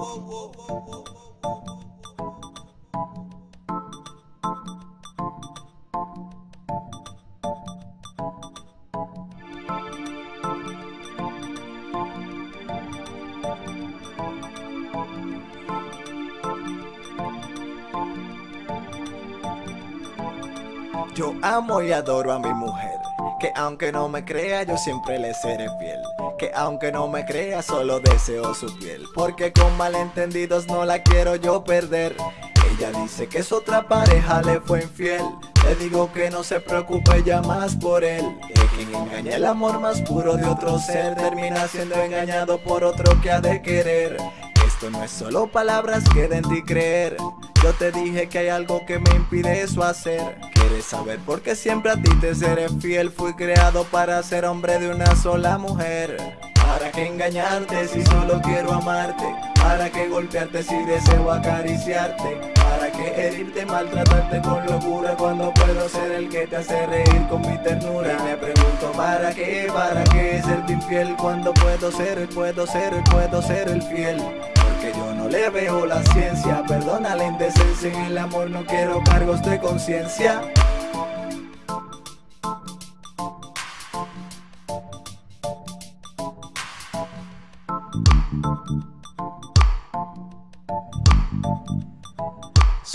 Yo amo y adoro a mi mujer, que aunque no me crea yo siempre le seré fiel, que aunque no me crea solo deseo su piel, porque con malentendidos no la quiero yo perder. Ella dice que es otra pareja le fue infiel, le digo que no se preocupe ya más por él, que quien engaña el amor más puro de otro ser termina siendo engañado por otro que ha de querer. Esto no es solo palabras que den ti creer. Yo te dije que hay algo que me impide eso hacer ¿Quieres saber por qué siempre a ti te seré fiel? Fui creado para ser hombre de una sola mujer ¿Para qué engañarte si solo quiero amarte? ¿Para qué golpearte si deseo acariciarte? ¿Para qué herirte, maltratarte con locura Cuando puedo ser el que te hace reír con mi ternura? Y me pregunto ¿para qué? ¿Para qué serte infiel? Cuando puedo ser, puedo ser, puedo ser el fiel que yo no le veo la ciencia. Perdona la indecencia en el amor no quiero cargos de conciencia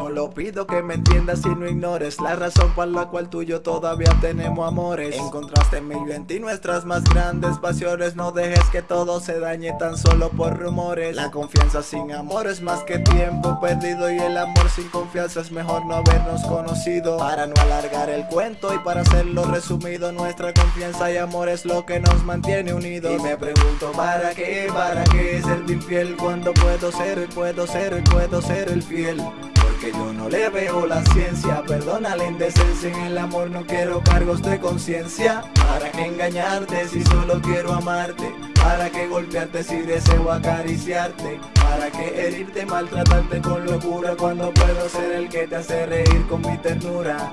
Solo pido que me entiendas y no ignores La razón por la cual tú y yo todavía tenemos amores. Encontraste en mi y nuestras más grandes pasiones. No dejes que todo se dañe tan solo por rumores. La confianza sin amor es más que tiempo perdido Y el amor sin confianza es mejor no habernos conocido. Para no alargar el cuento y para hacerlo resumido Nuestra confianza y amor es lo que nos mantiene unidos. Y me pregunto ¿para qué? ¿Para qué ser infiel? Cuando puedo ser, puedo ser, puedo ser el fiel que yo no le veo la ciencia Perdona la indecencia en el amor no quiero cargos de conciencia ¿Para qué engañarte si solo quiero amarte? ¿Para qué golpearte si deseo acariciarte? ¿Para qué herirte, maltratarte con locura Cuando puedo ser el que te hace reír con mi ternura?